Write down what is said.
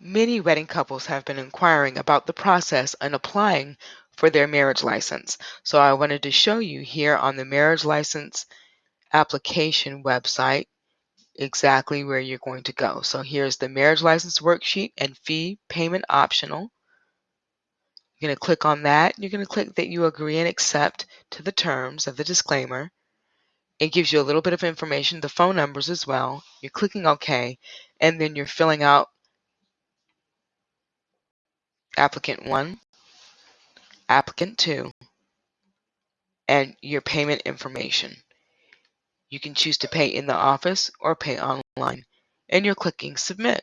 Many wedding couples have been inquiring about the process and applying for their marriage license. So I wanted to show you here on the marriage license application website exactly where you're going to go. So here's the marriage license worksheet and fee payment optional. You're going to click on that. You're going to click that you agree and accept to the terms of the disclaimer. It gives you a little bit of information, the phone numbers as well. You're clicking OK, and then you're filling out applicant 1, applicant 2, and your payment information. You can choose to pay in the office or pay online, and you're clicking Submit.